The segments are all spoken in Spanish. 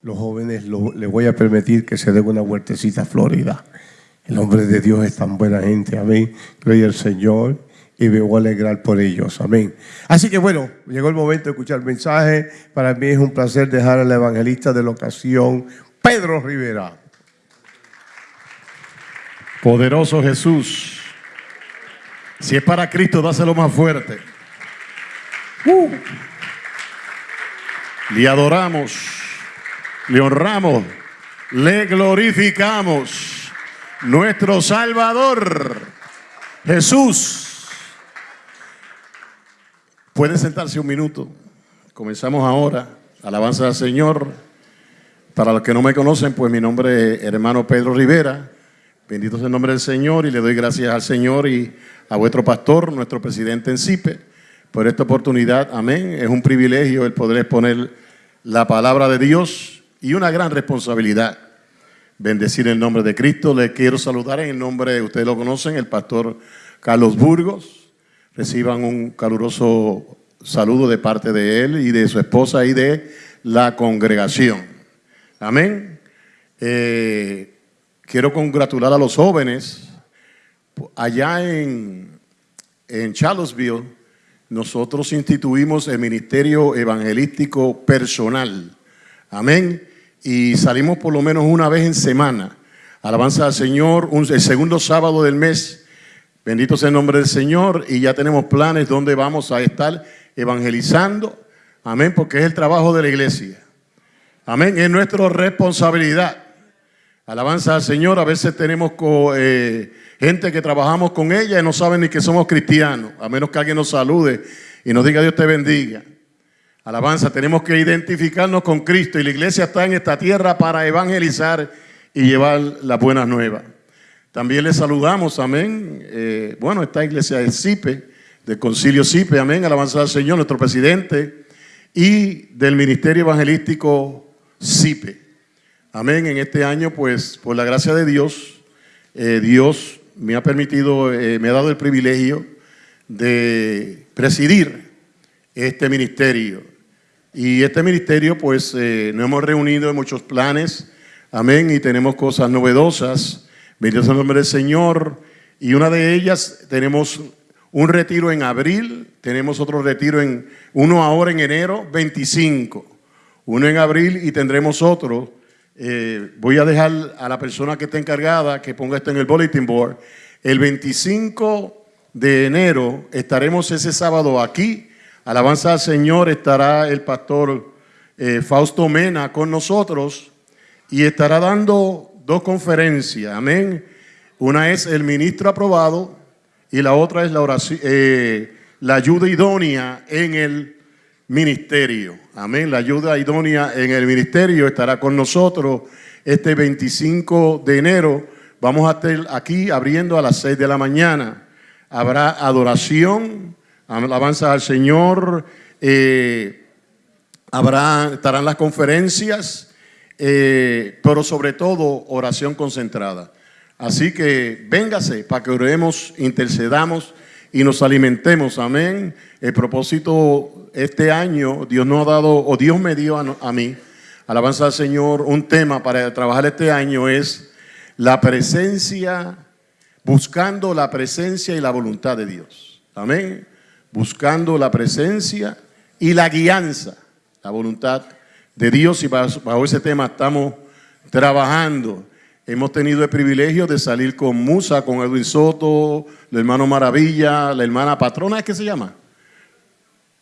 Los jóvenes lo- les voy a permitir que se den una vueltecita a Florida. El hombre de Dios es tan buena gente, amén. Gloria al Señor y me voy a alegrar por ellos, amén. Así que bueno, llegó el momento de escuchar el mensaje. Para mí es un placer dejar al evangelista de la ocasión, Pedro Rivera. Poderoso Jesús. Si es para Cristo, dáselo más fuerte. Uh. Le adoramos, le honramos, le glorificamos. Nuestro Salvador, Jesús. Puede sentarse un minuto. Comenzamos ahora. Alabanza al Señor. Para los que no me conocen, pues mi nombre es hermano Pedro Rivera. Bendito sea el nombre del Señor y le doy gracias al Señor y a vuestro pastor, nuestro presidente en CIPE, por esta oportunidad. Amén. Es un privilegio el poder exponer la palabra de Dios y una gran responsabilidad. Bendecir el nombre de Cristo. Le quiero saludar en el nombre, ustedes lo conocen, el pastor Carlos Burgos. Reciban un caluroso saludo de parte de él y de su esposa y de la congregación. Amén. Eh, quiero congratular a los jóvenes. Allá en, en Charlottesville, nosotros instituimos el ministerio evangelístico personal. Amén. Y salimos por lo menos una vez en semana. Alabanza al Señor, el segundo sábado del mes. Bendito sea el nombre del Señor. Y ya tenemos planes donde vamos a estar evangelizando. Amén, porque es el trabajo de la iglesia. Amén, es nuestra responsabilidad. Alabanza al Señor. A veces tenemos eh, gente que trabajamos con ella y no saben ni que somos cristianos, a menos que alguien nos salude y nos diga Dios te bendiga. Alabanza, tenemos que identificarnos con Cristo y la iglesia está en esta tierra para evangelizar y llevar las buenas nuevas. También les saludamos, amén. Eh, bueno, esta iglesia del CIPE, del Concilio CIPE, amén. Alabanza al Señor, nuestro presidente, y del Ministerio Evangelístico CIPE. Amén. En este año, pues, por la gracia de Dios, eh, Dios me ha permitido, eh, me ha dado el privilegio de presidir este ministerio. Y este ministerio, pues, eh, nos hemos reunido en muchos planes, amén, y tenemos cosas novedosas. Bendito el nombre del Señor. Y una de ellas, tenemos un retiro en abril, tenemos otro retiro en, uno ahora en enero 25, uno en abril y tendremos otro. Eh, voy a dejar a la persona que está encargada que ponga esto en el bulletin board. El 25 de enero estaremos ese sábado aquí. Alabanza al Señor, estará el pastor eh, Fausto Mena con nosotros y estará dando dos conferencias. Amén. Una es el ministro aprobado y la otra es la, oración, eh, la ayuda idónea en el ministerio. Amén. La ayuda idónea en el ministerio estará con nosotros este 25 de enero. Vamos a estar aquí abriendo a las 6 de la mañana. Habrá adoración, alabanza al Señor, eh, habrá, estarán las conferencias, eh, pero sobre todo oración concentrada. Así que véngase para que oremos, intercedamos y nos alimentemos. Amén. El propósito este año, Dios nos ha dado, o Dios me dio a, a mí, alabanza al Señor, un tema para trabajar este año es la presencia, buscando la presencia y la voluntad de Dios. Amén. Buscando la presencia y la guianza, la voluntad de Dios. Y bajo, ese tema estamos trabajando. Hemos tenido el privilegio de salir con Musa, con Edwin Soto, el hermano Maravilla, la hermana patrona, ¿es que se llama?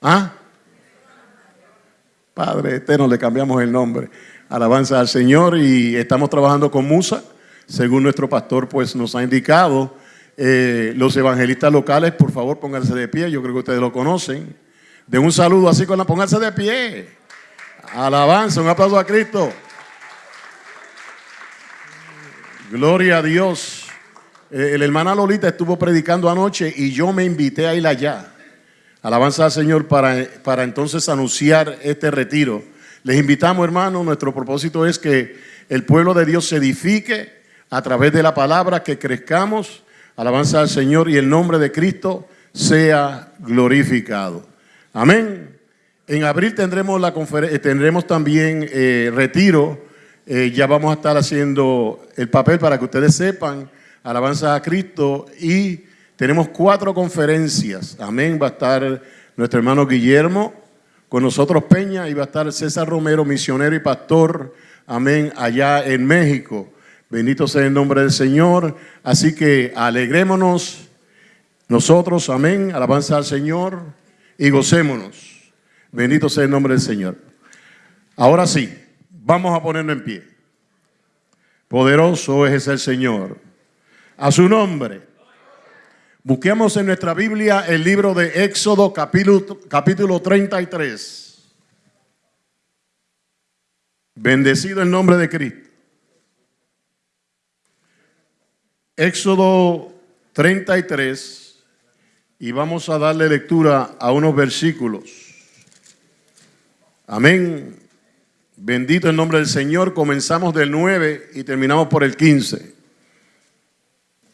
¿Ah? Padre eterno, le cambiamos el nombre. Alabanza al Señor y estamos trabajando con Musa, según nuestro pastor pues nos ha indicado. Eh, los evangelistas locales, por favor, pónganse de pie, yo creo que ustedes lo conocen. Den un saludo así con la, pónganse de pie. Alabanza, un aplauso a Cristo. Gloria a Dios. Eh, el hermana Lolita estuvo predicando anoche y yo me invité a ir allá. Alabanza al Señor para, para entonces anunciar este retiro. Les invitamos, hermanos, nuestro propósito es que el pueblo de Dios se edifique a través de la palabra, que crezcamos. Alabanza al Señor y el nombre de Cristo sea glorificado. Amén. En abril tendremos, la eh, tendremos también eh, retiro. Eh, ya vamos a estar haciendo el papel para que ustedes sepan, alabanza a Cristo. Y tenemos cuatro conferencias. Amén. Va a estar nuestro hermano Guillermo con nosotros Peña y va a estar César Romero, misionero y pastor. Amén. Allá en México. Bendito sea el nombre del Señor. Así que alegrémonos nosotros. Amén. Alabanza al Señor y gocémonos. Bendito sea el nombre del Señor. Ahora sí, vamos a ponernos en pie. Poderoso es el Señor. A su nombre. Busquemos en nuestra Biblia el libro de Éxodo capítulo, capítulo 33. Bendecido el nombre de Cristo. Éxodo 33 y vamos a darle lectura a unos versículos. Amén. Bendito el nombre del Señor. Comenzamos del 9 y terminamos por el 15.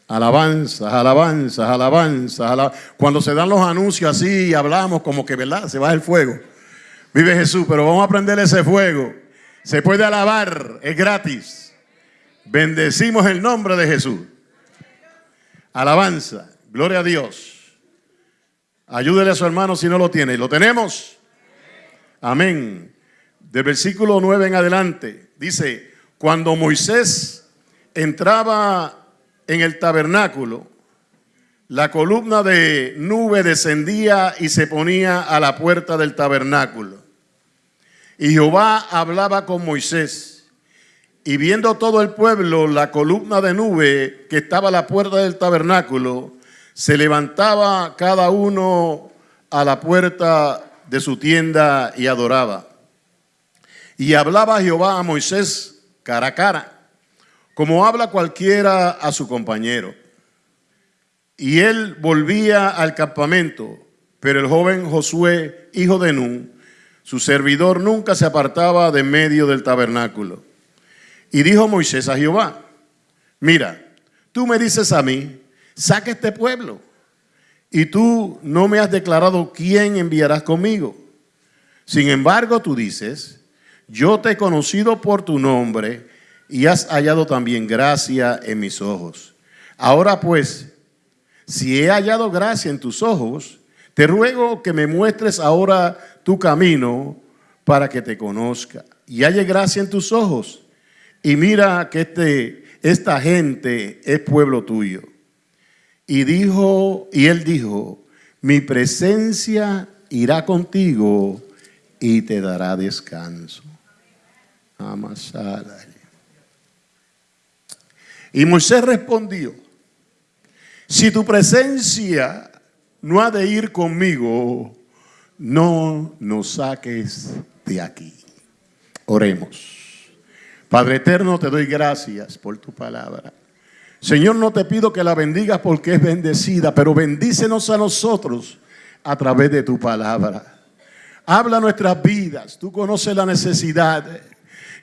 Alabanzas, alabanzas, alabanzas. Cuando se dan los anuncios así y hablamos como que, ¿verdad? Se va el fuego. Vive Jesús, pero vamos a prender ese fuego. Se puede alabar, es gratis. Bendecimos el nombre de Jesús. Alabanza, gloria a Dios. Ayúdele a su hermano si no lo tiene. ¿Lo tenemos? Amén. Del versículo 9 en adelante, dice, cuando Moisés entraba en el tabernáculo, la columna de nube descendía y se ponía a la puerta del tabernáculo. Y Jehová hablaba con Moisés. Y viendo todo el pueblo la columna de nube que estaba a la puerta del tabernáculo, se levantaba cada uno a la puerta de su tienda y adoraba. Y hablaba Jehová a Moisés cara a cara, como habla cualquiera a su compañero. Y él volvía al campamento, pero el joven Josué, hijo de Nun, su servidor, nunca se apartaba de medio del tabernáculo. Y dijo Moisés a Jehová, mira, tú me dices a mí, saque este pueblo y tú no me has declarado quién enviarás conmigo. Sin embargo, tú dices, yo te he conocido por tu nombre y has hallado también gracia en mis ojos. Ahora pues, si he hallado gracia en tus ojos, te ruego que me muestres ahora tu camino para que te conozca y halle gracia en tus ojos. Y mira que este, esta gente es pueblo tuyo. Y dijo, y él dijo, mi presencia irá contigo y te dará descanso. Amasada. Y Moisés respondió, si tu presencia no ha de ir conmigo, no nos saques de aquí. Oremos. Padre eterno, te doy gracias por tu palabra. Señor, no te pido que la bendigas porque es bendecida, pero bendícenos a nosotros a través de tu palabra. Habla nuestras vidas, tú conoces la necesidad.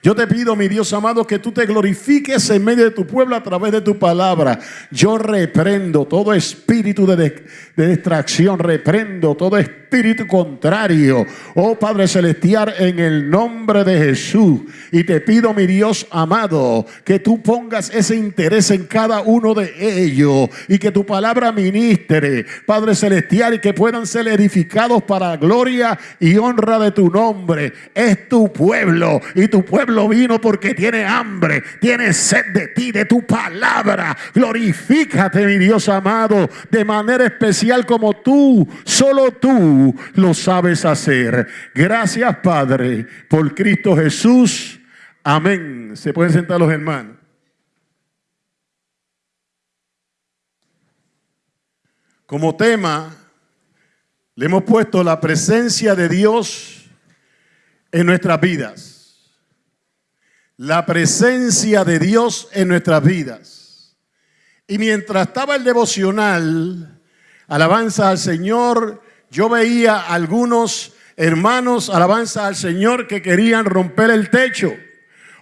Yo te pido, mi Dios amado, que tú te glorifiques en medio de tu pueblo a través de tu palabra. Yo reprendo todo espíritu de, de distracción, reprendo todo espíritu contrario. Oh Padre Celestial, en el nombre de Jesús. Y te pido, mi Dios amado, que tú pongas ese interés en cada uno de ellos y que tu palabra ministre, Padre Celestial, y que puedan ser edificados para gloria y honra de tu nombre. Es tu pueblo y tu pueblo lo vino porque tiene hambre, tiene sed de ti, de tu palabra. Glorifícate, mi Dios amado, de manera especial como tú, solo tú lo sabes hacer. Gracias, Padre, por Cristo Jesús. Amén. Se pueden sentar los hermanos. Como tema, le hemos puesto la presencia de Dios en nuestras vidas la presencia de Dios en nuestras vidas. Y mientras estaba el devocional, alabanza al Señor, yo veía algunos hermanos, alabanza al Señor, que querían romper el techo.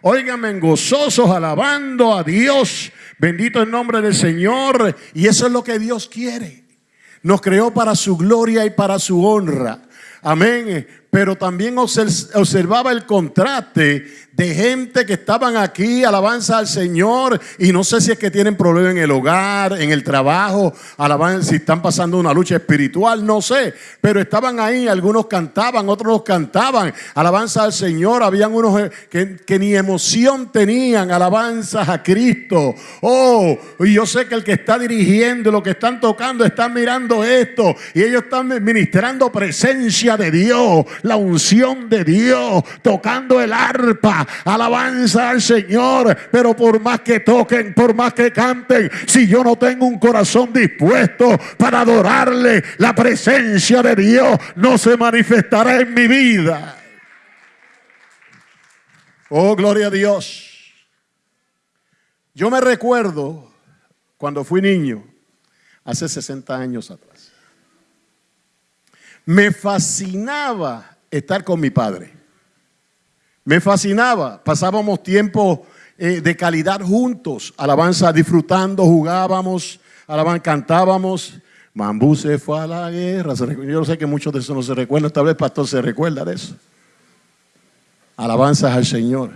Óigame, gozosos, alabando a Dios. Bendito el nombre del Señor. Y eso es lo que Dios quiere. Nos creó para su gloria y para su honra. Amén. pero también observaba el contraste de gente que estaban aquí, alabanza al Señor, y no sé si es que tienen problemas en el hogar, en el trabajo, si están pasando una lucha espiritual, no sé, pero estaban ahí, algunos cantaban, otros cantaban, alabanza al Señor, habían unos eh, que, que ni emoción tenían, alabanzas a Cristo. Oh, y yo sé que el que está dirigiendo, lo que están tocando, están mirando esto, y ellos están ministrando presencia de Dios, la unción de Dios, tocando el arpa, alabanza al Señor. Pero por más que toquen, por más que canten, si yo no tengo un corazón dispuesto para adorarle, la presencia de Dios no se manifestará en mi vida. Oh, gloria a Dios. Yo me recuerdo cuando fui niño, hace 60 años atrás. Me fascinaba estar con mi padre. Me fascinaba. Pasábamos tiempo eh, de calidad juntos. Alabanza, disfrutando, jugábamos, alabanza, cantábamos. Mambú se fue a la guerra. Yo sé que muchos de eso no se recuerdan. Tal vez pastor se recuerda de eso. Alabanzas al Señor.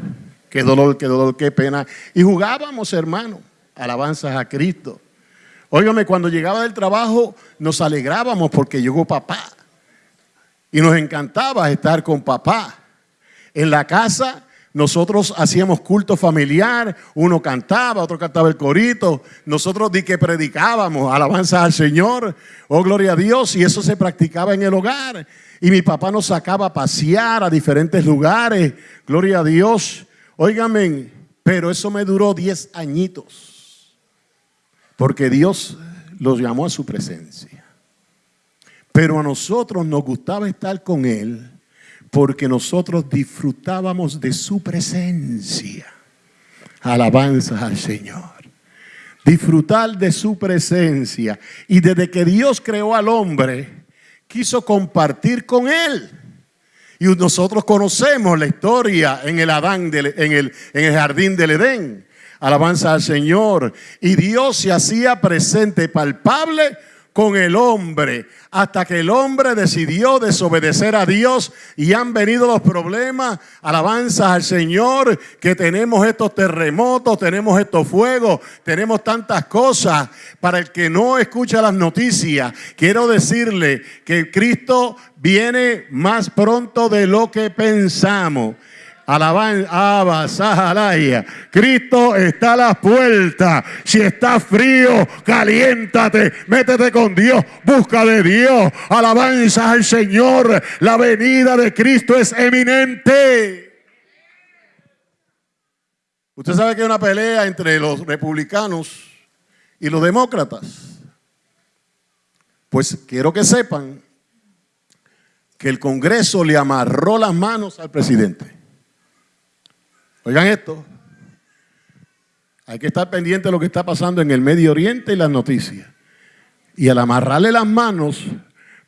Qué dolor, qué dolor, qué pena. Y jugábamos, hermano. Alabanzas a Cristo. Óigame, cuando llegaba del trabajo nos alegrábamos porque llegó papá. Y nos encantaba estar con papá. En la casa nosotros hacíamos culto familiar, uno cantaba, otro cantaba el corito, nosotros di que predicábamos, alabanza al Señor, oh gloria a Dios, y eso se practicaba en el hogar. Y mi papá nos sacaba a pasear a diferentes lugares, gloria a Dios. Óigame, pero eso me duró 10 añitos, porque Dios los llamó a su presencia. Pero a nosotros nos gustaba estar con Él porque nosotros disfrutábamos de su presencia. Alabanza al Señor. Disfrutar de su presencia. Y desde que Dios creó al hombre, quiso compartir con él. Y nosotros conocemos la historia en el Adán, en, el, en el jardín del Edén. Alabanza al Señor. Y Dios se hacía presente, palpable con el hombre hasta que el hombre decidió desobedecer a Dios y han venido los problemas, alabanzas al Señor, que tenemos estos terremotos, tenemos estos fuegos, tenemos tantas cosas. Para el que no escucha las noticias, quiero decirle que Cristo viene más pronto de lo que pensamos. Alabanza, Cristo está a la puerta. Si está frío, caliéntate, métete con Dios, busca de Dios. Alabanza al Señor. La venida de Cristo es eminente. Usted sabe que hay una pelea entre los republicanos y los demócratas. Pues quiero que sepan que el Congreso le amarró las manos al presidente. Oigan esto. Hay que estar pendiente de lo que está pasando en el Medio Oriente y las noticias. Y al amarrarle las manos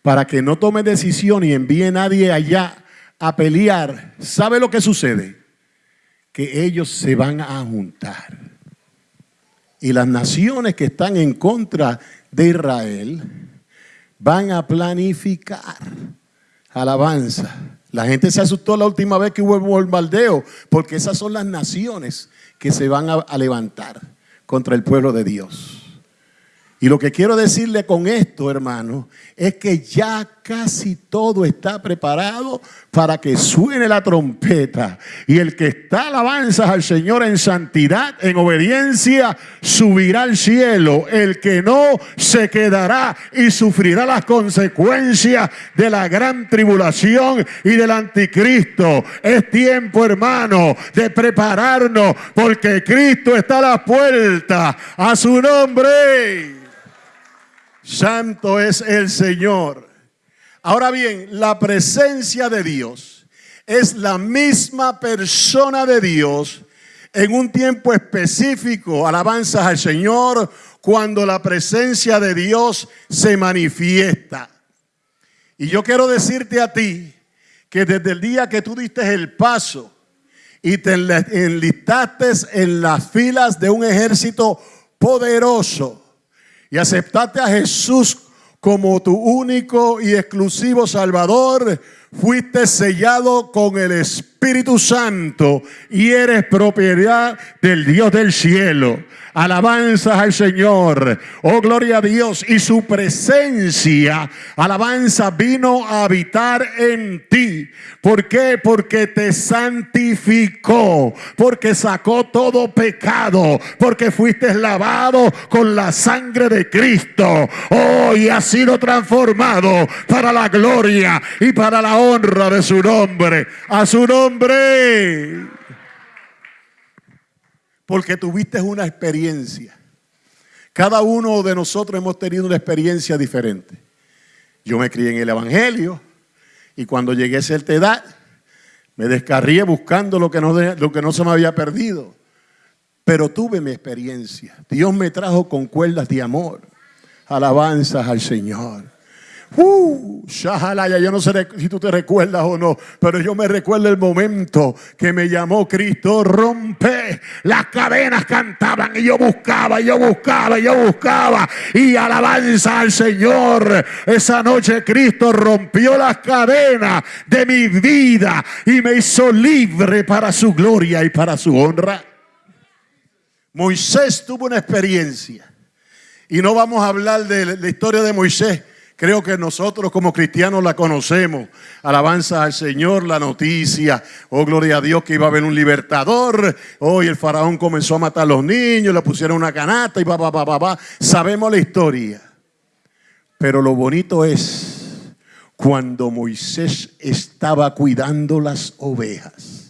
para que no tome decisión y envíe nadie allá a pelear, ¿sabe lo que sucede? Que ellos se van a juntar. Y las naciones que están en contra de Israel van a planificar alabanza la gente se asustó la última vez que hubo bombardeo, porque esas son las naciones que se van a levantar contra el pueblo de Dios. Y lo que quiero decirle con esto, hermano, es que ya casi todo está preparado para que suene la trompeta. Y el que está alabanzas al Señor en santidad, en obediencia, subirá al cielo. El que no, se quedará y sufrirá las consecuencias de la gran tribulación y del anticristo. Es tiempo, hermano, de prepararnos porque Cristo está a la puerta. A su nombre. Santo es el Señor. Ahora bien, la presencia de Dios es la misma persona de Dios en un tiempo específico, alabanzas al Señor, cuando la presencia de Dios se manifiesta. Y yo quiero decirte a ti que desde el día que tú diste el paso y te enlistaste en las filas de un ejército poderoso, y aceptaste a Jesús como tu único y exclusivo Salvador, fuiste sellado con el Espíritu Santo y eres propiedad del Dios del cielo. Alabanzas al Señor. Oh, gloria a Dios. Y su presencia, alabanza, vino a habitar en ti. ¿Por qué? Porque te santificó. Porque sacó todo pecado. Porque fuiste lavado con la sangre de Cristo. Oh, y has sido transformado para la gloria y para la honra de su nombre. A su nombre porque tuviste una experiencia. Cada uno de nosotros hemos tenido una experiencia diferente. Yo me crié en el Evangelio y cuando llegué a cierta edad me descarrié buscando lo que, no, lo que no se me había perdido. Pero tuve mi experiencia. Dios me trajo con cuerdas de amor. Alabanzas al Señor. Uh, shahalaya, yo no sé si tú te recuerdas o no, pero yo me recuerdo el momento que me llamó Cristo, rompe, las cadenas cantaban y yo buscaba, yo buscaba, yo buscaba, y alabanza al Señor. Esa noche Cristo rompió las cadenas de mi vida y me hizo libre para su gloria y para su honra. Moisés tuvo una experiencia y no vamos a hablar de la historia de Moisés Creo que nosotros como cristianos la conocemos. Alabanza al Señor, la noticia. Oh, gloria a Dios que iba a haber un libertador. Hoy el faraón comenzó a matar a los niños, le pusieron una canasta y va, va, va, va, va. Sabemos la historia. Pero lo bonito es cuando Moisés estaba cuidando las ovejas.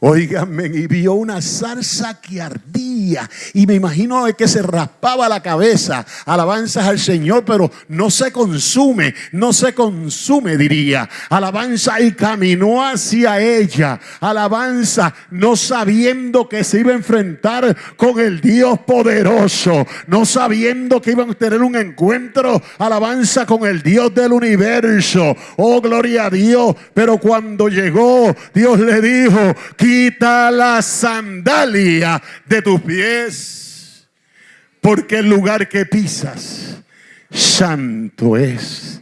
Óigame, y vio una zarza que ardía. Y me imagino que se raspaba la cabeza. Alabanzas al Señor, pero no se consume, no se consume, diría. Alabanza y caminó hacia ella. Alabanza, no sabiendo que se iba a enfrentar con el Dios poderoso. No sabiendo que iban a tener un encuentro. Alabanza con el Dios del universo. Oh, gloria a Dios. Pero cuando llegó, Dios le dijo, quita la sandalia de tus pies, porque el lugar que pisas santo es.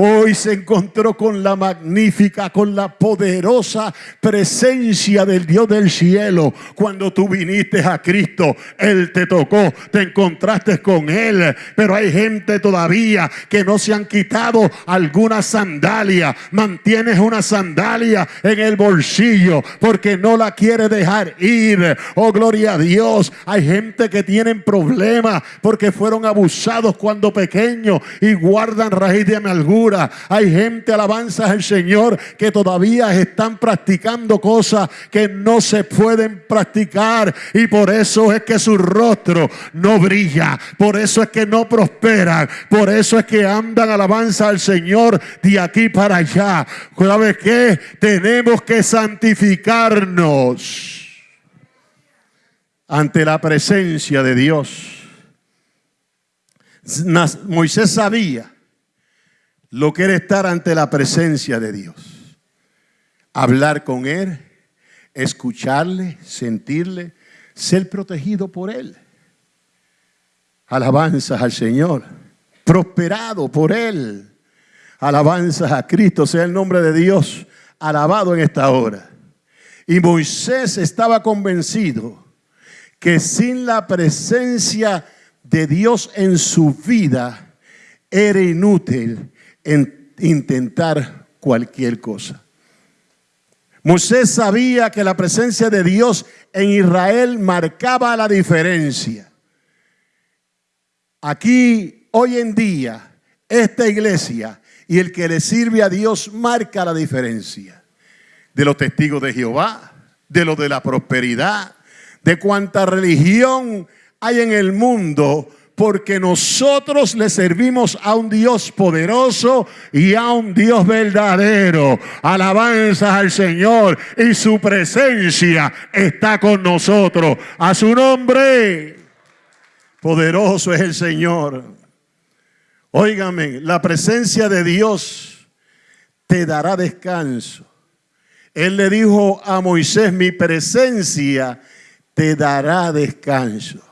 Hoy se encontró con la magnífica, con la poderosa presencia del Dios del cielo. Cuando tú viniste a Cristo, Él te tocó, te encontraste con Él. Pero hay gente todavía que no se han quitado alguna sandalia. Mantienes una sandalia en el bolsillo porque no la quiere dejar ir. Oh, gloria a Dios. Hay gente que tienen problemas porque fueron abusados cuando pequeños y guardan raíz de amargura hay gente, alabanza al Señor, que todavía están practicando cosas que no se pueden practicar. Y por eso es que su rostro no brilla. Por eso es que no prosperan. Por eso es que andan alabanza al Señor de aquí para allá. ¿Sabes qué? Tenemos que santificarnos ante la presencia de Dios. Moisés sabía lo que era estar ante la presencia de Dios. Hablar con Él, escucharle, sentirle, ser protegido por Él. Alabanzas al Señor, prosperado por Él. Alabanzas a Cristo, sea el nombre de Dios alabado en esta hora. Y Moisés estaba convencido que sin la presencia de Dios en su vida era inútil en intentar cualquier cosa. Moisés sabía que la presencia de Dios en Israel marcaba la diferencia. Aquí, hoy en día, esta iglesia y el que le sirve a Dios marca la diferencia. De los testigos de Jehová, de los de la prosperidad, de cuánta religión hay en el mundo, porque nosotros le servimos a un Dios poderoso y a un Dios verdadero. Alabanzas al Señor y su presencia está con nosotros. A su nombre, poderoso es el Señor. Óigame, la presencia de Dios te dará descanso. Él le dijo a Moisés, mi presencia te dará descanso.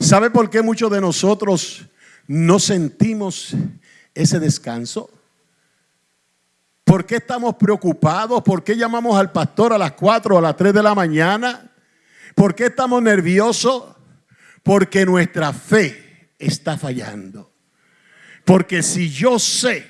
¿Sabe por qué muchos de nosotros no sentimos ese descanso? ¿Por qué estamos preocupados? ¿Por qué llamamos al pastor a las 4 o a las 3 de la mañana? ¿Por qué estamos nerviosos? Porque nuestra fe está fallando. Porque si yo sé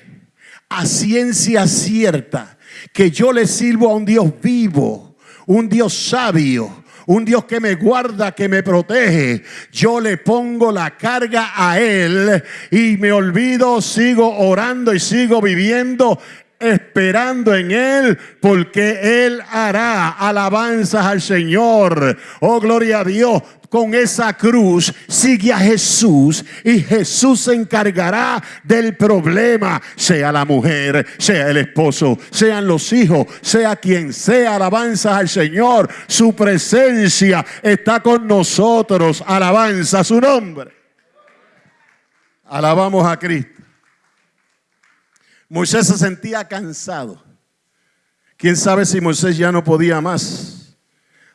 a ciencia cierta que yo le sirvo a un Dios vivo, un Dios sabio, un Dios que me guarda, que me protege. Yo le pongo la carga a Él y me olvido, sigo orando y sigo viviendo esperando en Él, porque Él hará alabanzas al Señor. Oh, gloria a Dios. Con esa cruz sigue a Jesús y Jesús se encargará del problema, sea la mujer, sea el esposo, sean los hijos, sea quien sea, alabanzas al Señor. Su presencia está con nosotros, alabanza su nombre. Alabamos a Cristo. Moisés se sentía cansado. ¿Quién sabe si Moisés ya no podía más?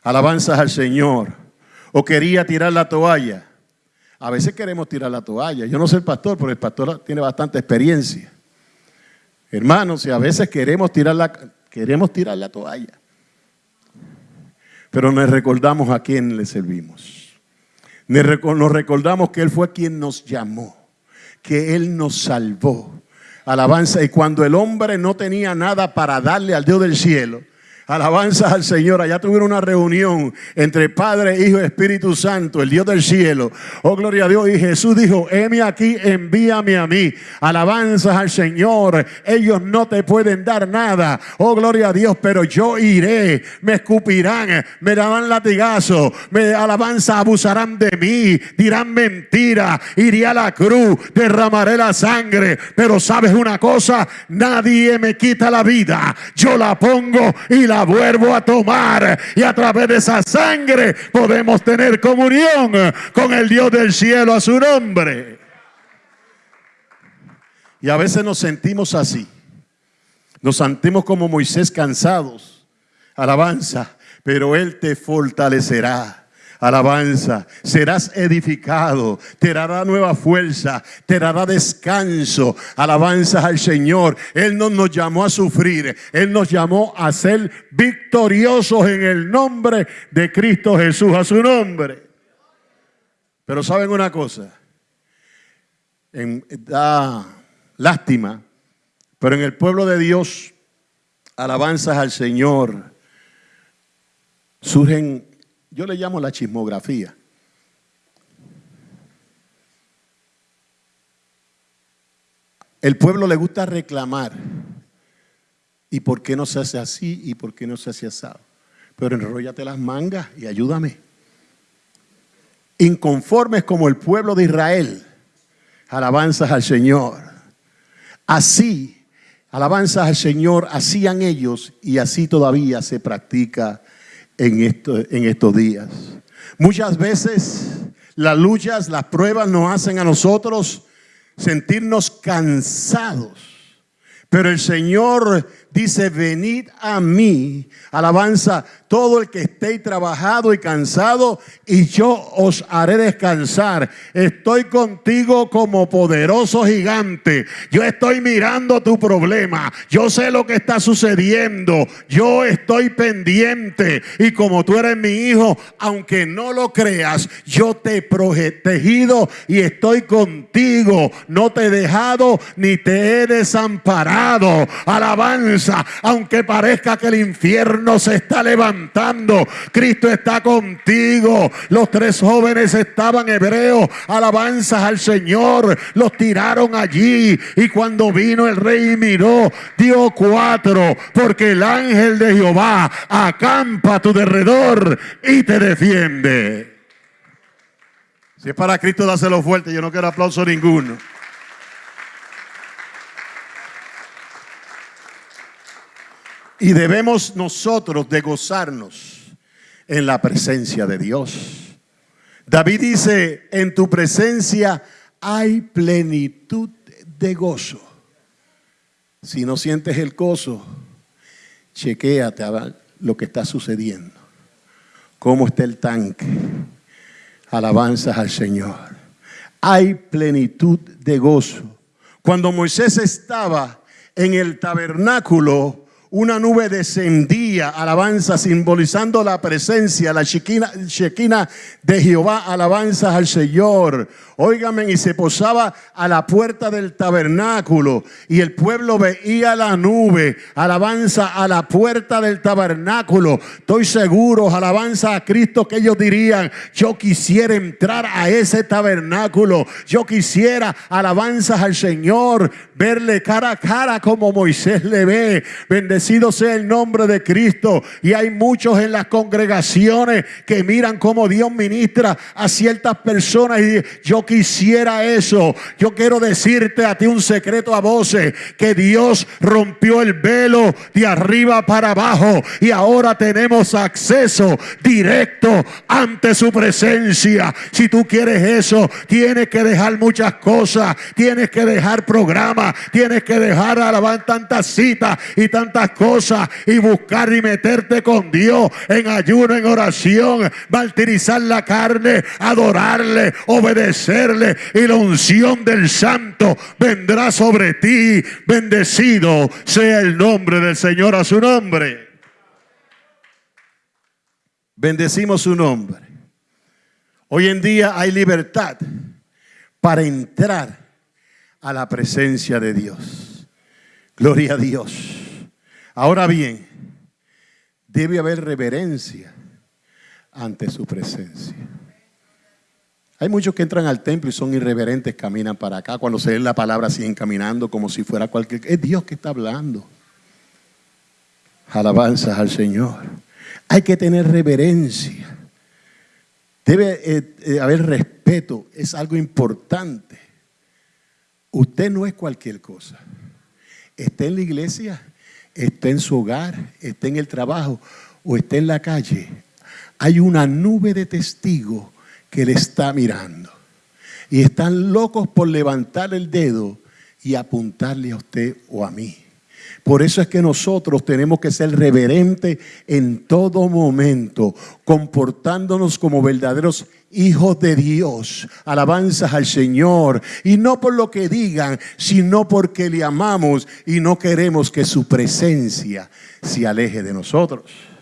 Alabanzas al Señor. O quería tirar la toalla. A veces queremos tirar la toalla. Yo no soy el pastor, pero el pastor tiene bastante experiencia. Hermanos, y a veces queremos tirar la, queremos tirar la toalla. Pero nos recordamos a quién le servimos. Nos recordamos que Él fue quien nos llamó, que Él nos salvó Alabanza. Y cuando el hombre no tenía nada para darle al Dios del cielo, Alabanza al Señor. Allá tuvieron una reunión entre Padre, Hijo y Espíritu Santo, el Dios del cielo. Oh, gloria a Dios. Y Jesús dijo, heme aquí, envíame a mí. Alabanzas al Señor. Ellos no te pueden dar nada. Oh, gloria a Dios, pero yo iré. Me escupirán, me darán latigazo, me alabanza, abusarán de mí, dirán mentira. Iré a la cruz, derramaré la sangre. Pero sabes una cosa, nadie me quita la vida. Yo la pongo y la vuelvo a tomar y a través de esa sangre podemos tener comunión con el Dios del cielo a su nombre. Y a veces nos sentimos así. Nos sentimos como Moisés cansados. Alabanza, pero Él te fortalecerá. Alabanza, serás edificado, te dará nueva fuerza, te dará descanso. Alabanza al Señor. Él no nos llamó a sufrir, Él nos llamó a ser victoriosos en el nombre de Cristo Jesús, a su nombre. Pero saben una cosa, da lástima, pero en el pueblo de Dios, alabanzas al Señor, surgen yo le llamo la chismografía. El pueblo le gusta reclamar. ¿Y por qué no se hace así? ¿Y por qué no se hace asado? Pero enrollate las mangas y ayúdame. Inconformes como el pueblo de Israel, alabanzas al Señor. Así, alabanzas al Señor, hacían ellos y así todavía se practica en, en estos días. Muchas veces las luchas, las pruebas nos hacen a nosotros sentirnos cansados. Pero el Señor dice, venid a mí, alabanza, todo el que esté trabajado y cansado, y yo os haré descansar. Estoy contigo como poderoso gigante. Yo estoy mirando tu problema. Yo sé lo que está sucediendo. Yo estoy pendiente. Y como tú eres mi hijo, aunque no lo creas, yo te he protegido y estoy contigo. No te he dejado ni te he desamparado. Alabanza, aunque parezca que el infierno se está levantando Cristo está contigo. Los tres jóvenes estaban hebreos, alabanzas al Señor. Los tiraron allí y cuando vino el rey miró, dio cuatro, porque el ángel de Jehová acampa a tu derredor y te defiende. Si es para Cristo, dáselo fuerte. Yo no quiero aplauso ninguno. Y debemos nosotros de gozarnos en la presencia de Dios. David dice, en tu presencia hay plenitud de gozo. Si no sientes el gozo, chequéate a lo que está sucediendo. ¿Cómo está el tanque? Alabanzas al Señor. Hay plenitud de gozo. Cuando Moisés estaba en el tabernáculo una nube descendía, alabanza, simbolizando la presencia, la shequina, de Jehová, alabanzas al Señor. Óigame, y se posaba a la puerta del tabernáculo y el pueblo veía la nube, alabanza a la puerta del tabernáculo. Estoy seguro, alabanza a Cristo, que ellos dirían, yo quisiera entrar a ese tabernáculo, yo quisiera alabanzas al Señor, verle cara a cara como Moisés le ve, bendecido sea el nombre de Cristo. Y hay muchos en las congregaciones que miran cómo Dios ministra a ciertas personas y yo quisiera eso. Yo quiero decirte a ti un secreto a voces, que Dios rompió el velo de arriba para abajo y ahora tenemos acceso directo ante su presencia. Si tú quieres eso, tienes que dejar muchas cosas, tienes que dejar programas, tienes que dejar alabar tantas citas y tantas cosas y buscar y meterte con Dios en ayuno, en oración, martirizar la carne, adorarle, obedecerle y la unción del santo vendrá sobre ti. Bendecido sea el nombre del Señor a su nombre. Bendecimos su nombre. Hoy en día hay libertad para entrar a la presencia de Dios. Gloria a Dios. Ahora bien, debe haber reverencia ante su presencia. Hay muchos que entran al templo y son irreverentes, caminan para acá. Cuando se lee la palabra siguen caminando como si fuera cualquier... Es Dios que está hablando. Alabanzas al Señor. Hay que tener reverencia. Debe eh, eh, haber respeto. Es algo importante. Usted no es cualquier cosa. Está en la iglesia, está en su hogar, está en el trabajo o está en la calle. Hay una nube de testigos que le está mirando. Y están locos por levantar el dedo y apuntarle a usted o a mí. Por eso es que nosotros tenemos que ser reverentes en todo momento, comportándonos como verdaderos hijos de Dios, alabanzas al Señor, y no por lo que digan, sino porque le amamos y no queremos que su presencia se aleje de nosotros.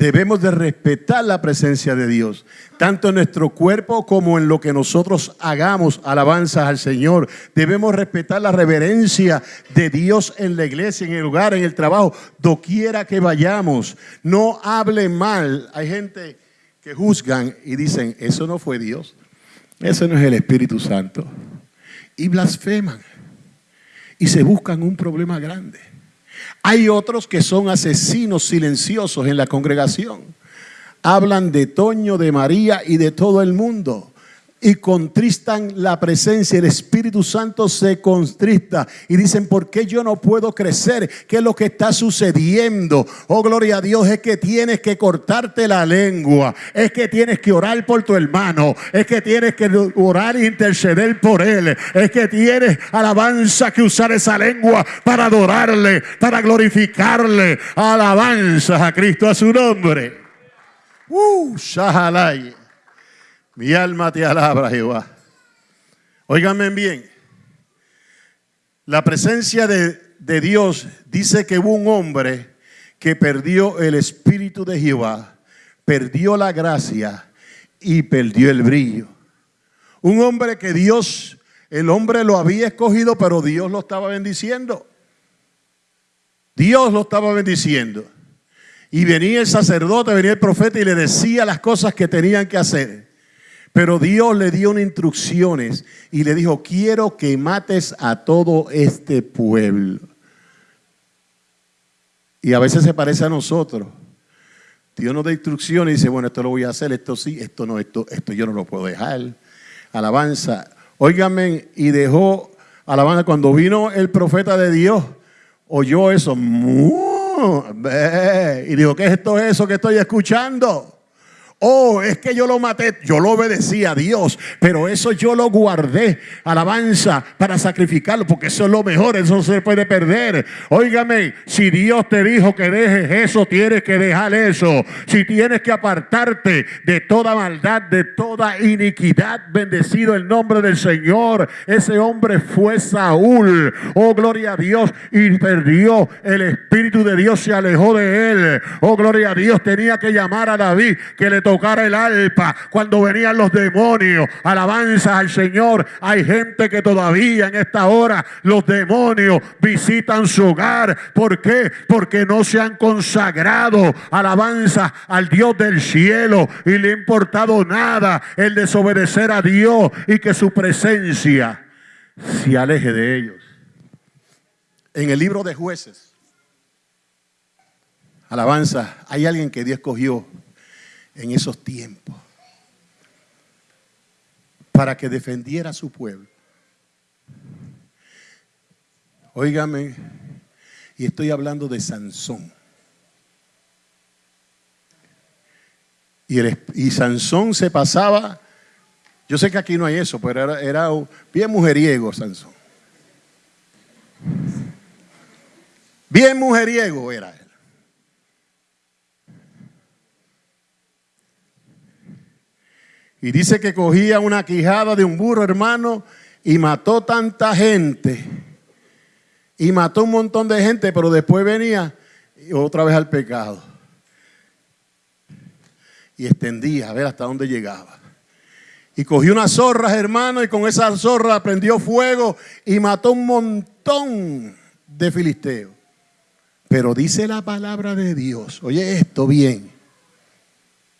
Debemos de respetar la presencia de Dios, tanto en nuestro cuerpo como en lo que nosotros hagamos, alabanzas al Señor. Debemos respetar la reverencia de Dios en la iglesia, en el lugar, en el trabajo, doquiera que vayamos. No hable mal. Hay gente que juzgan y dicen, eso no fue Dios, eso no es el Espíritu Santo. Y blasfeman y se buscan un problema grande. Hay otros que son asesinos silenciosos en la congregación. Hablan de Toño, de María y de todo el mundo y contristan la presencia. El Espíritu Santo se contrista y dicen, ¿por qué yo no puedo crecer? ¿Qué es lo que está sucediendo? Oh, gloria a Dios, es que tienes que cortarte la lengua, es que tienes que orar por tu hermano, es que tienes que orar e interceder por él, es que tienes alabanza que usar esa lengua para adorarle, para glorificarle. Alabanza a Cristo a su nombre. Uh. Mi alma te alabra, Jehová. Óiganme bien. La presencia de, de Dios dice que hubo un hombre que perdió el espíritu de Jehová, perdió la gracia y perdió el brillo. Un hombre que Dios, el hombre lo había escogido, pero Dios lo estaba bendiciendo. Dios lo estaba bendiciendo. Y venía el sacerdote, venía el profeta y le decía las cosas que tenían que hacer. Pero Dios le dio instrucciones y le dijo, quiero que mates a todo este pueblo. Y a veces se parece a nosotros. Dios nos da instrucciones y dice, bueno, esto lo voy a hacer, esto sí, esto no, esto, esto yo no lo puedo dejar. Alabanza. Óigame, y dejó alabanza. Cuando vino el profeta de Dios, oyó eso. Y dijo, ¿qué es esto eso que estoy escuchando? Oh, es que yo lo maté, yo lo obedecí a Dios, pero eso yo lo guardé, alabanza, para sacrificarlo, porque eso es lo mejor, eso se puede perder. Óigame, si Dios te dijo que dejes eso, tienes que dejar eso. Si tienes que apartarte de toda maldad, de toda iniquidad, bendecido el nombre del Señor. Ese hombre fue Saúl, oh gloria a Dios, y perdió el Espíritu de Dios, se alejó de él. Oh gloria a Dios, tenía que llamar a David que le tocar el alpa cuando venían los demonios. Alabanza al Señor. Hay gente que todavía en esta hora los demonios visitan su hogar. ¿Por qué? Porque no se han consagrado. Alabanza al Dios del cielo y le ha importado nada el desobedecer a Dios y que su presencia se aleje de ellos. En el libro de jueces, alabanza, hay alguien que Dios escogió en esos tiempos para que defendiera a su pueblo. Óigame, y estoy hablando de Sansón. Y, Sansón se pasaba, yo sé que aquí no hay eso, pero era, era bien mujeriego Sansón. Bien mujeriego era. Y dice que cogía una quijada de un burro, hermano, y mató tanta gente. Y mató un montón de gente, pero después venía otra vez al pecado. Y extendía a ver hasta dónde llegaba. Y cogió unas zorras, hermano, y con esas zorras prendió fuego y mató un montón de filisteos. Pero dice la palabra de Dios, oye esto bien,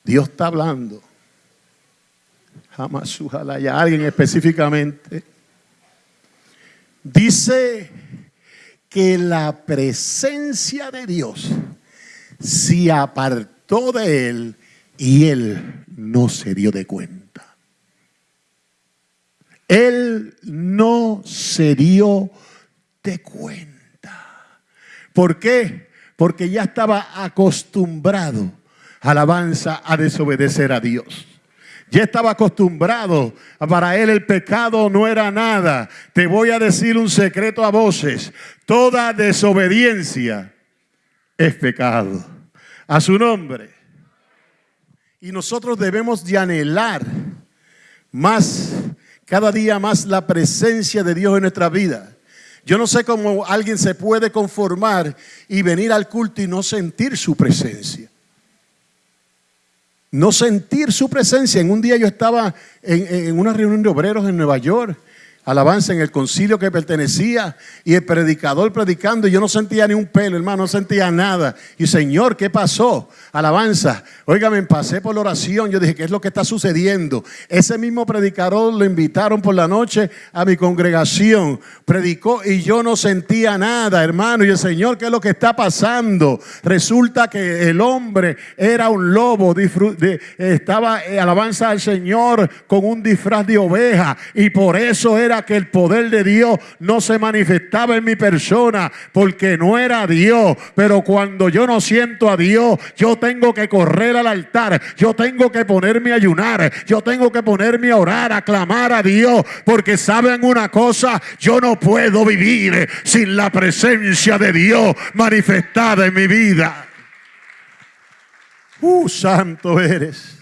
Dios está hablando Alguien específicamente. Dice que la presencia de Dios se apartó de él y él no se dio de cuenta. Él no se dio de cuenta. ¿Por qué? Porque ya estaba acostumbrado, alabanza, a desobedecer a Dios. Ya estaba acostumbrado. Para él el pecado no era nada. Te voy a decir un secreto a voces. Toda desobediencia es pecado. A su nombre. Y nosotros debemos de anhelar más, cada día más la presencia de Dios en nuestra vida. Yo no sé cómo alguien se puede conformar y venir al culto y no sentir su presencia no sentir su presencia. En un día yo estaba en, una reunión de obreros en Nueva York alabanza en el concilio que pertenecía y el predicador predicando y yo no sentía ni un pelo, hermano, no sentía nada. Y Señor, ¿qué pasó? Alabanza. Óigame, pasé por la oración, yo dije, ¿qué es lo que está sucediendo? Ese mismo predicador lo invitaron por la noche a mi congregación, predicó y yo no sentía nada, hermano. Y el Señor, ¿qué es lo que está pasando? Resulta que el hombre era un lobo, estaba eh, alabanza al Señor con un disfraz de oveja y por eso era que el poder de Dios no se manifestaba en mi persona porque no era Dios. Pero cuando yo no siento a Dios, yo tengo que correr al altar, yo tengo que ponerme a ayunar, yo tengo que ponerme a orar, a clamar a Dios, porque saben una cosa, yo no puedo vivir sin la presencia de Dios manifestada en mi vida. Uh, santo eres.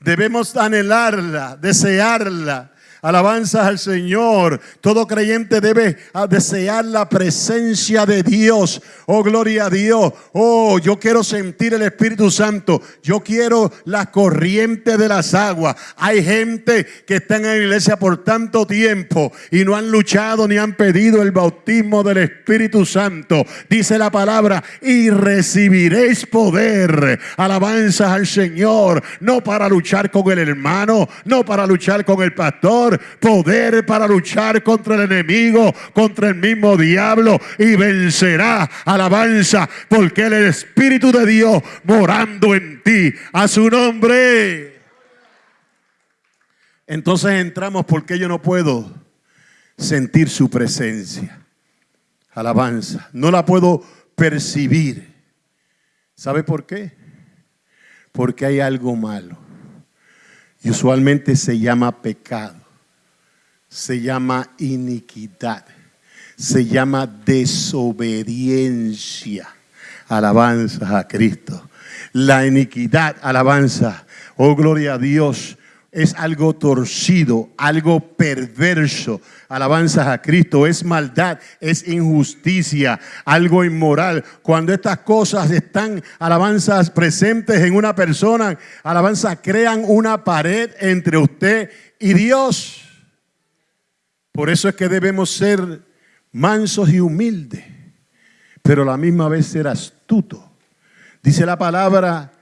Debemos anhelarla, desearla Alabanzas al Señor. Todo creyente debe ah, desear la presencia de Dios. Oh, gloria a Dios. Oh, yo quiero sentir el Espíritu Santo. Yo quiero la corriente de las aguas. Hay gente que está en la iglesia por tanto tiempo y no han luchado ni han pedido el bautismo del Espíritu Santo. Dice la palabra, y recibiréis poder. Alabanzas al Señor. No para luchar con el hermano, no para luchar con el pastor poder para luchar contra el enemigo, contra el mismo diablo y vencerá. Alabanza, porque el Espíritu de Dios morando en ti, a su nombre. Entonces entramos porque yo no puedo sentir su presencia. Alabanza, no la puedo percibir. ¿Sabe por qué? Porque hay algo malo. Y usualmente se llama pecado, se llama iniquidad, se llama desobediencia. Alabanza a Cristo. La iniquidad, alabanza. Oh, gloria a Dios es algo torcido, algo perverso. Alabanzas a Cristo, es maldad, es injusticia, algo inmoral. Cuando estas cosas están, alabanzas presentes en una persona, alabanzas crean una pared entre usted y Dios. Por eso es que debemos ser mansos y humildes, pero a la misma vez ser astutos. Dice la palabra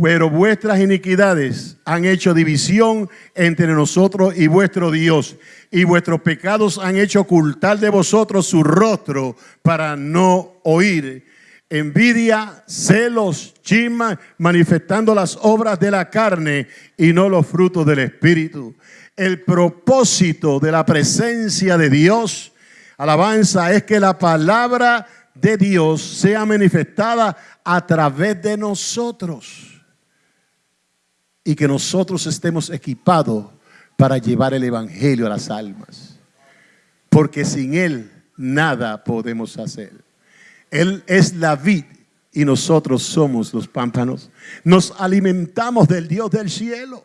pero vuestras iniquidades han hecho división entre nosotros y vuestro Dios, y vuestros pecados han hecho ocultar de vosotros su rostro para no oír. Envidia, celos, chismas, manifestando las obras de la carne y no los frutos del Espíritu. El propósito de la presencia de Dios, alabanza, es que la palabra de Dios sea manifestada a través de nosotros y que nosotros estemos equipados para llevar el Evangelio a las almas. Porque sin Él nada podemos hacer. Él es la vid y nosotros somos los pámpanos. Nos alimentamos del Dios del cielo.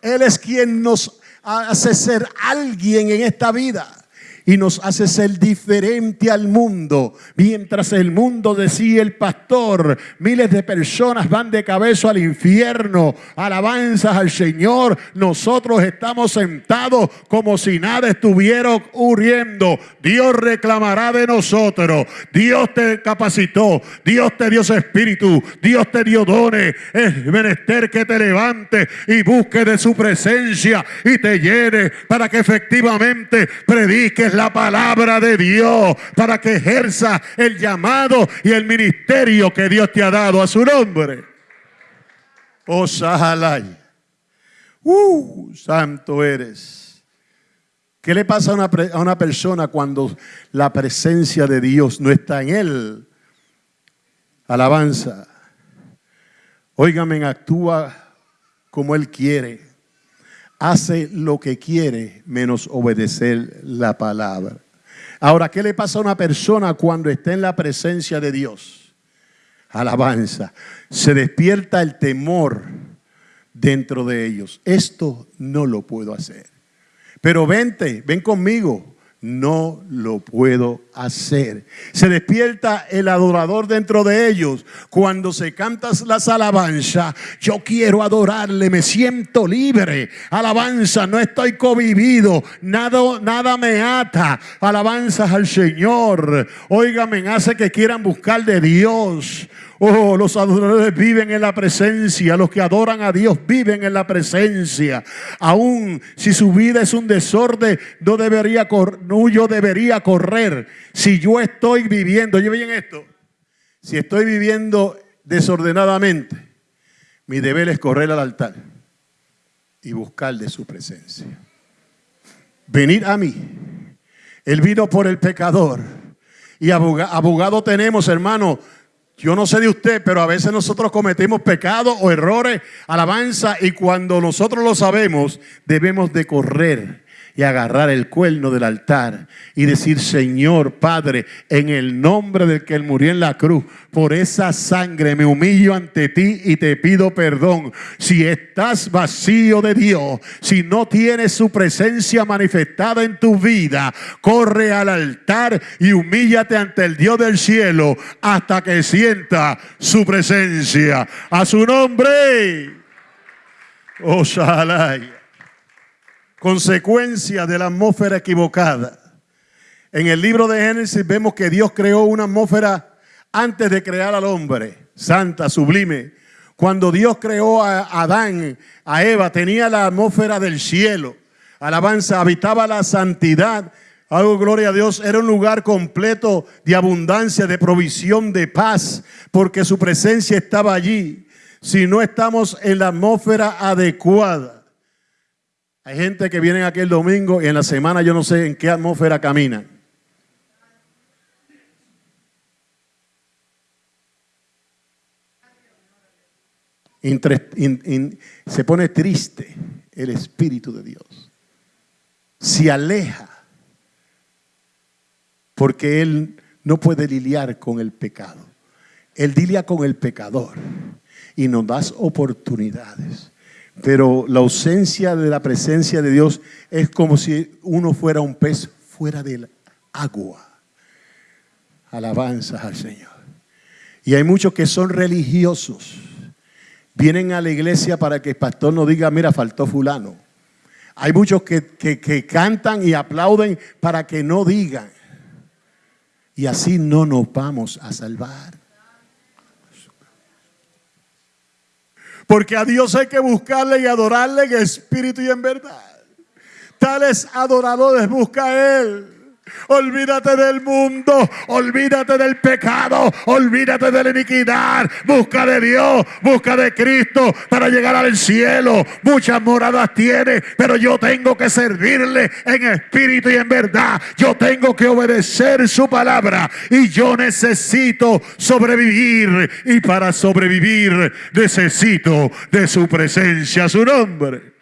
Él es quien nos hace ser alguien en esta vida y nos hace ser diferente al mundo. Mientras el mundo decía el pastor, miles de personas van de cabeza al infierno, alabanzas al Señor, nosotros estamos sentados como si nada estuviera ocurriendo. Dios reclamará de nosotros. Dios te capacitó, Dios te dio su espíritu, Dios te dio dones. Es menester que te levantes y busques de su presencia y te llene para que efectivamente prediques la palabra de Dios para que ejerza el llamado y el ministerio que Dios te ha dado a su nombre. Oh. Uh, santo eres. ¿Qué le pasa a una, a una persona cuando la presencia de Dios no está en él? Alabanza. Óigame, actúa como Él quiere hace lo que quiere menos obedecer la palabra. Ahora, ¿qué le pasa a una persona cuando está en la presencia de Dios? Alabanza. Se despierta el temor dentro de ellos. Esto no lo puedo hacer. Pero vente, ven conmigo no lo puedo hacer. Se despierta el adorador dentro de ellos. Cuando se cantas las alabanzas, yo quiero adorarle, me siento libre. Alabanza, no estoy covivido, nada, nada me ata. Alabanzas al Señor. Óigame, hace que quieran buscar de Dios. Oh, los adoradores viven en la presencia, los que adoran a Dios viven en la presencia. Aún si su vida es un desorden, no debería no, yo debería correr. Si yo estoy viviendo, oye bien esto, si estoy viviendo desordenadamente, mi deber es correr al altar y buscar de su presencia. Venir a mí. Él vino por el pecador. Y abogado tenemos, hermano, yo no sé de usted, pero a veces nosotros cometemos pecados o errores, alabanza, y cuando nosotros lo sabemos, debemos de correr y agarrar el cuerno del altar y decir, Señor Padre, en el nombre del que Él murió en la cruz, por esa sangre me humillo ante ti y te pido perdón. Si estás vacío de Dios, si no tienes su presencia manifestada en tu vida, corre al altar y humíllate ante el Dios del cielo hasta que sienta su presencia. A su nombre. Oh, consecuencia de la atmósfera equivocada. En el libro de Génesis vemos que Dios creó una atmósfera antes de crear al hombre, santa, sublime. Cuando Dios creó a Adán, a Eva, tenía la atmósfera del cielo. Alabanza, habitaba la santidad. Algo, gloria a Dios, era un lugar completo de abundancia, de provisión, de paz, porque su presencia estaba allí. Si no estamos en la atmósfera adecuada, hay gente que viene aquí el domingo y en la semana yo no sé en qué atmósfera caminan. se pone triste el Espíritu de Dios. Se aleja porque Él no puede lidiar con el pecado. Él lidia con el pecador y nos das oportunidades. Pero la ausencia de la presencia de Dios es como si uno fuera un pez fuera del agua. Alabanzas al Señor. Y hay muchos que son religiosos. Vienen a la iglesia para que el pastor no diga, mira, faltó fulano. Hay muchos que, que cantan y aplauden para que no digan. Y así no nos vamos a salvar. Porque a Dios hay que buscarle y adorarle en espíritu y en verdad. Tales adoradores busca Él. Olvídate del mundo, olvídate del pecado, olvídate de la iniquidad. Busca de Dios, busca de Cristo para llegar al cielo. Muchas moradas tiene, pero yo tengo que servirle en espíritu y en verdad. Yo tengo que obedecer su palabra y yo necesito sobrevivir. Y para sobrevivir necesito de su presencia, su nombre.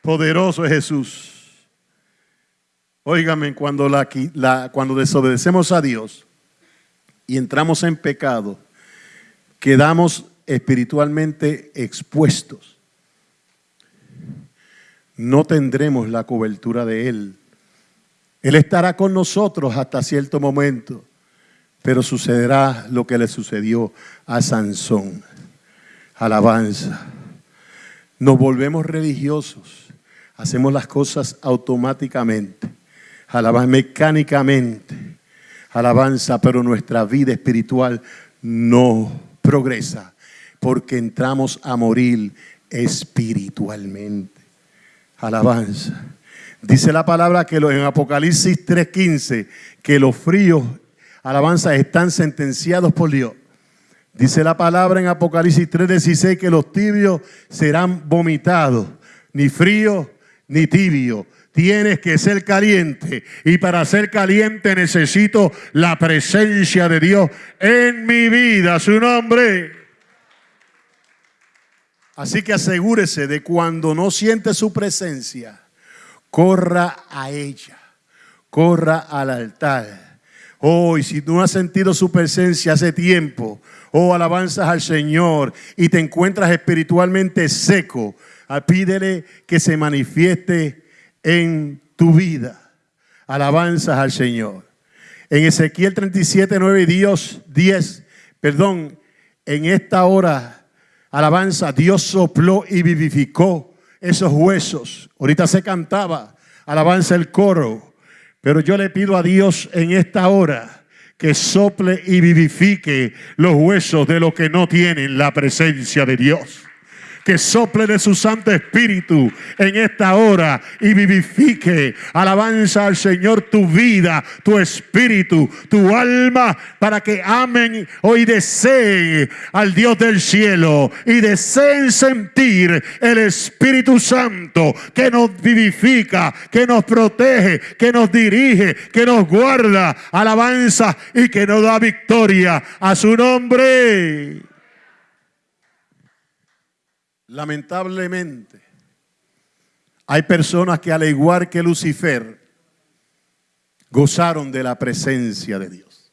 Poderoso es Jesús. Óigame, cuando, la, cuando desobedecemos a Dios y entramos en pecado, quedamos espiritualmente expuestos. No tendremos la cobertura de Él. Él estará con nosotros hasta cierto momento, pero sucederá lo que le sucedió a Sansón. Alabanza. Nos volvemos religiosos, hacemos las cosas automáticamente alabanza mecánicamente, alabanza, pero nuestra vida espiritual no progresa porque entramos a morir espiritualmente. Alabanza. Dice la palabra que en Apocalipsis 3:15 que los fríos, alabanza, están sentenciados por Dios. Dice la palabra en Apocalipsis 3:16 que los tibios serán vomitados, ni frío ni tibio, Tienes que ser caliente. Y para ser caliente necesito la presencia de Dios en mi vida, su nombre. Así que asegúrese de cuando no siente su presencia, corra a ella, corra al altar. Oh, y si no has sentido su presencia hace tiempo, oh, alabanzas al Señor y te encuentras espiritualmente seco, pídele que se manifieste en tu vida. Alabanzas al Señor. En Ezequiel 37, 9 y Dios 10, perdón, en esta hora, alabanza, Dios sopló y vivificó esos huesos. Ahorita se cantaba, alabanza el coro, pero yo le pido a Dios en esta hora que sople y vivifique los huesos de los que no tienen la presencia de Dios que sople de su Santo Espíritu en esta hora y vivifique. Alabanza al Señor tu vida, tu espíritu, tu alma, para que amen hoy deseen al Dios del cielo y deseen sentir el Espíritu Santo que nos vivifica, que nos protege, que nos dirige, que nos guarda. Alabanza y que nos da victoria a su nombre. Lamentablemente, hay personas que al igual que Lucifer, gozaron de la presencia de Dios.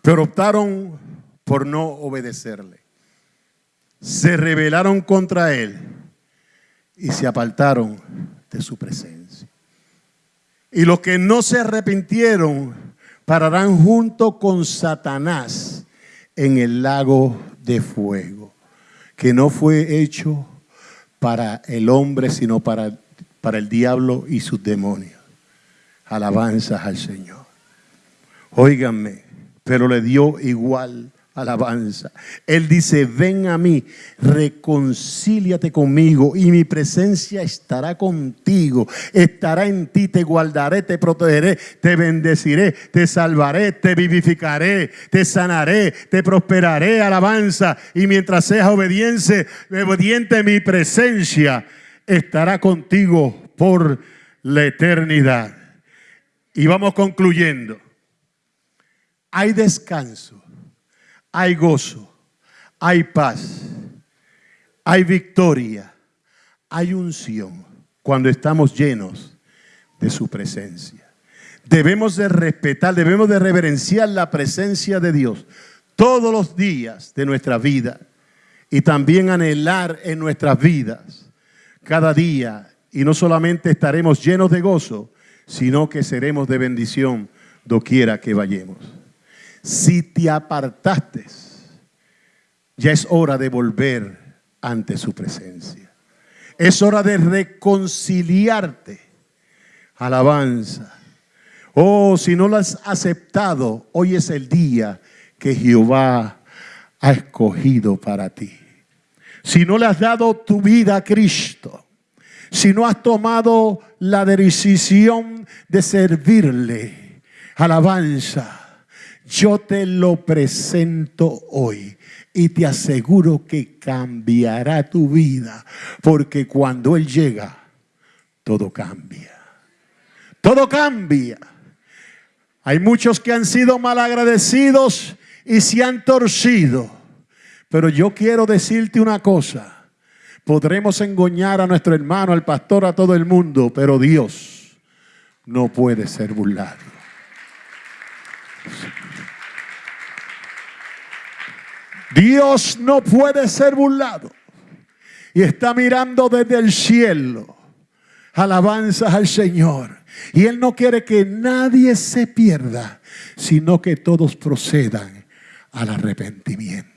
Pero optaron por no obedecerle. Se rebelaron contra él y se apartaron de su presencia. Y los que no se arrepintieron pararán junto con Satanás en el lago de fuego, que no fue hecho para el hombre, sino para, para el diablo y sus demonios. Alabanzas al Señor. Óiganme, pero le dio igual alabanza. Él dice, ven a mí, reconcíliate conmigo y mi presencia estará contigo, estará en ti, te guardaré, te protegeré, te bendeciré, te salvaré, te vivificaré, te sanaré, te prosperaré, alabanza. Y mientras seas obediente, obediente mi presencia estará contigo por la eternidad. Y vamos concluyendo. Hay descanso hay gozo, hay paz, hay victoria, hay unción cuando estamos llenos de su presencia. Debemos de respetar, debemos de reverenciar la presencia de Dios todos los días de nuestra vida y también anhelar en nuestras vidas cada día y no solamente estaremos llenos de gozo, sino que seremos de bendición doquiera que vayamos. Si te apartaste, ya es hora de volver ante su presencia. Es hora de reconciliarte. Alabanza. Oh, si no lo has aceptado, hoy es el día que Jehová ha escogido para ti. Si no le has dado tu vida a Cristo, si no has tomado la decisión de servirle, alabanza, yo te lo presento hoy y te aseguro que cambiará tu vida, porque cuando Él llega, todo cambia. Todo cambia. Hay muchos que han sido malagradecidos y se han torcido. Pero yo quiero decirte una cosa. Podremos engañar a nuestro hermano, al pastor, a todo el mundo, pero Dios no puede ser burlado. Dios no puede ser burlado. Y está mirando desde el cielo. Alabanzas al Señor. Y Él no quiere que nadie se pierda, sino que todos procedan al arrepentimiento.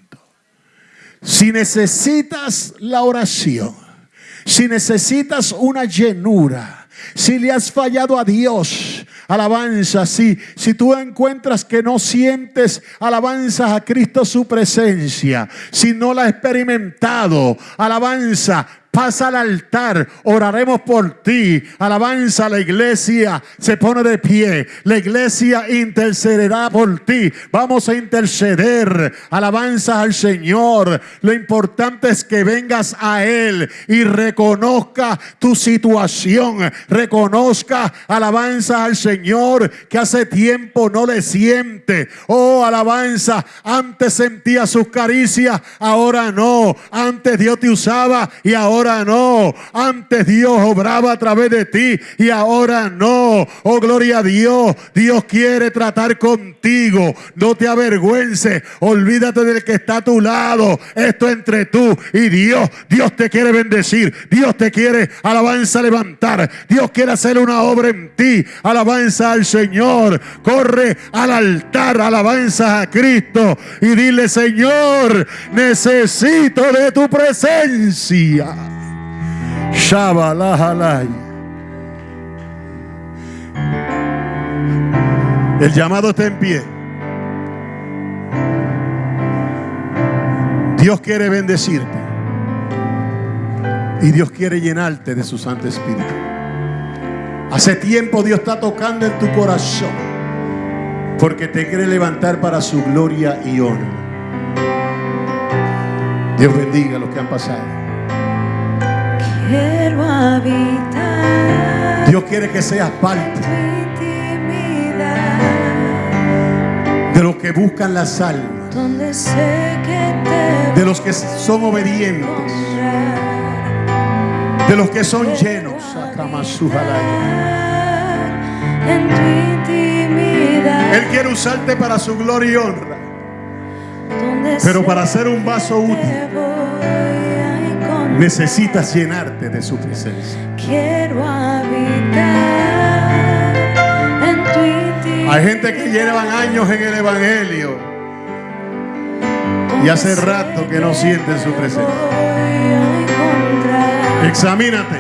Si necesitas la oración, si necesitas una llenura, si le has fallado a Dios, alabanza, si, si tú encuentras que no sientes alabanzas a Cristo su presencia, si no la has experimentado, alabanza, pasa al altar, oraremos por ti. Alabanza, la iglesia se pone de pie. La iglesia intercederá por ti. Vamos a interceder. Alabanza al Señor. Lo importante es que vengas a Él y reconozca tu situación. Reconozca, alabanza al Señor, que hace tiempo no le siente. Oh, alabanza, antes sentía sus caricias, ahora no. Antes Dios te usaba y ahora no. Antes Dios obraba a través de ti y ahora no. Oh, gloria a Dios. Dios quiere tratar contigo. No te avergüences. Olvídate del que está a tu lado. Esto entre tú y Dios. Dios te quiere bendecir. Dios te quiere alabanza levantar. Dios quiere hacer una obra en ti. Alabanza al Señor. Corre al altar. Alabanza a Cristo. Y dile, Señor, necesito de tu presencia. El llamado está en pie. Dios quiere bendecirte. Y Dios quiere llenarte de su Santo Espíritu. Hace tiempo Dios está tocando en tu corazón. Porque te quiere levantar para su gloria y honra. Dios bendiga a los que han pasado. Quiero habitar. Dios quiere que seas parte de los que buscan las almas, donde sé que te de los que son obedientes, de los que son llenos. En tu intimidad. Él quiere usarte para su gloria y honra, pero para ser un vaso útil. Necesitas llenarte de su presencia. Quiero habitar en tu intimidad. Hay gente que llevan años en el Evangelio y hace rato que no sienten su presencia. Examínate.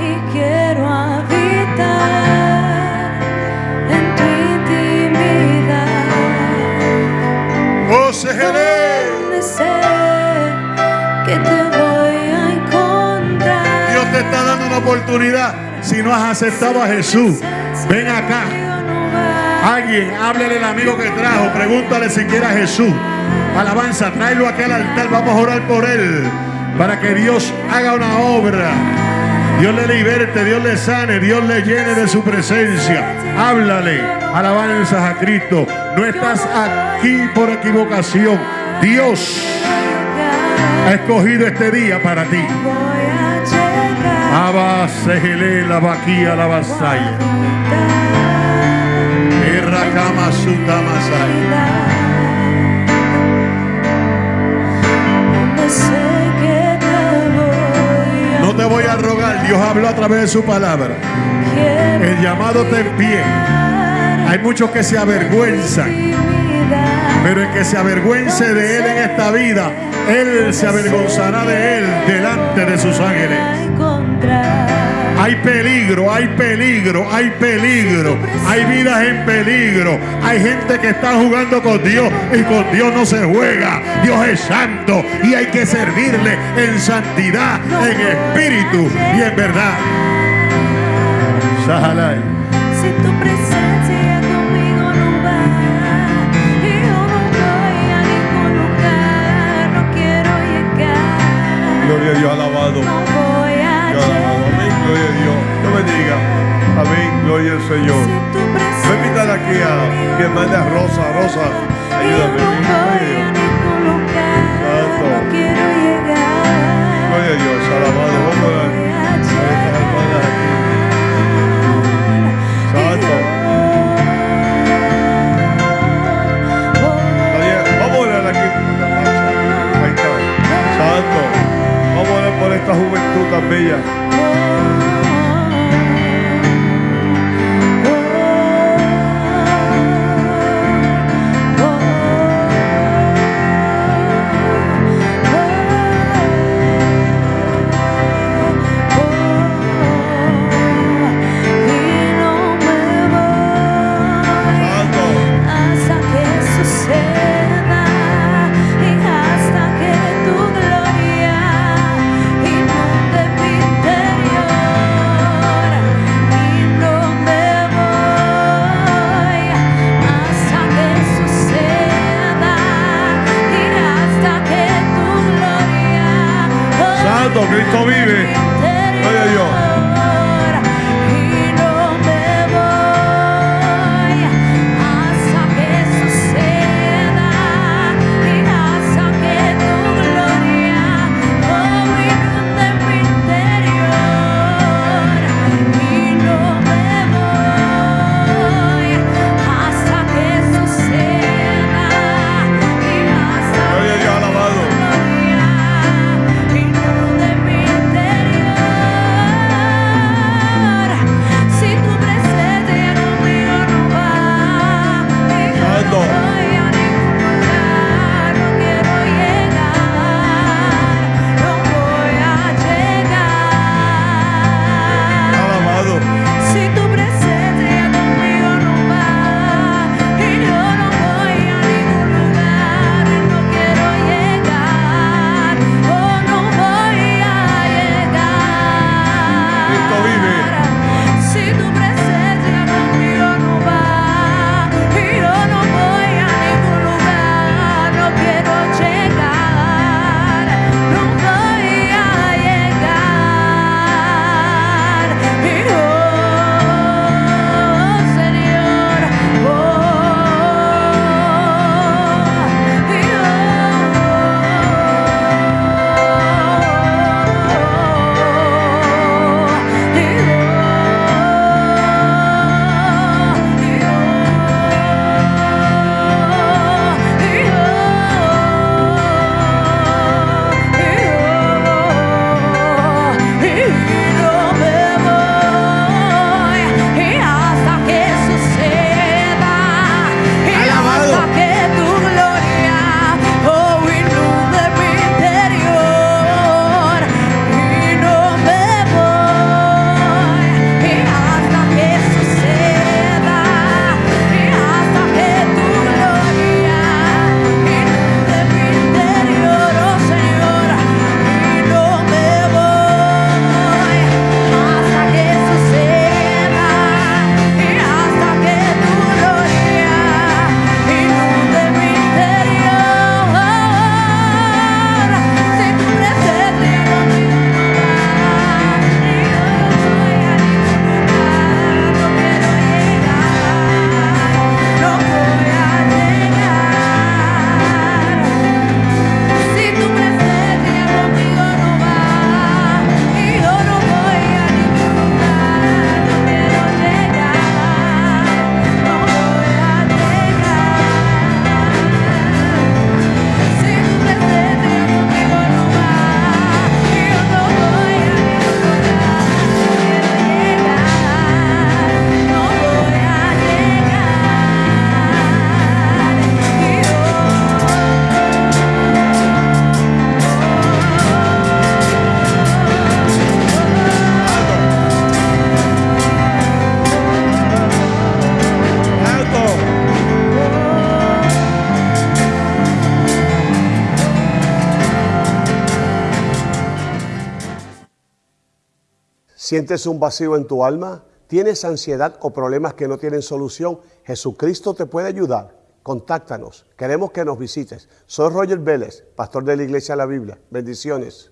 y quiero habitar en tu intimidad. Oh, Sejeré. Oportunidad. Si no has aceptado a Jesús, ven acá. Alguien, háblele al amigo que trajo, pregúntale si quiere a Jesús. Alabanza, tráelo aquí al altar, vamos a orar por él, para que Dios haga una obra. Dios le liberte, Dios le sane, Dios le llene de su presencia. Háblale, alabanzas a Cristo. No estás aquí por equivocación, Dios ha escogido este día para ti. Voy a llegar. Abba, Sejele, la vaquía, la vasalla. Suta, masaya. Te No te voy a rogar, Dios habló a través de su palabra. El llamado está en pie. Hay muchos que se avergüenzan, pero el que se avergüence de Él en esta vida, Él se avergonzará de Él delante de sus ángeles. Hay peligro, hay peligro, hay peligro. Hay vidas en peligro. Hay gente que está jugando con Dios y con Dios no se juega. Dios es santo y hay que servirle en santidad, en espíritu y en verdad. Si tu presencia conmigo no va, yo no voy a ningún lugar, no quiero llegar, Gloria a Dios, alabado. Gloria a Dios. Dios bendiga. Amén, gloria al Señor. Voy a invitar aquí a mi hermana Rosa. Rosa, ayúdame. Santo. Gloria a Dios, alabado. Vamos a estas hermanas aquí. Santo. Vamos a orar aquí. Ahí está. Santo. Vamos a orar por esta juventud tan bella. Cristo vive. ¿Sientes un vacío en tu alma? ¿Tienes ansiedad o problemas que no tienen solución? Jesucristo te puede ayudar. Contáctanos. Queremos que nos visites. Soy Roger Vélez, pastor de la Iglesia de la Biblia. Bendiciones.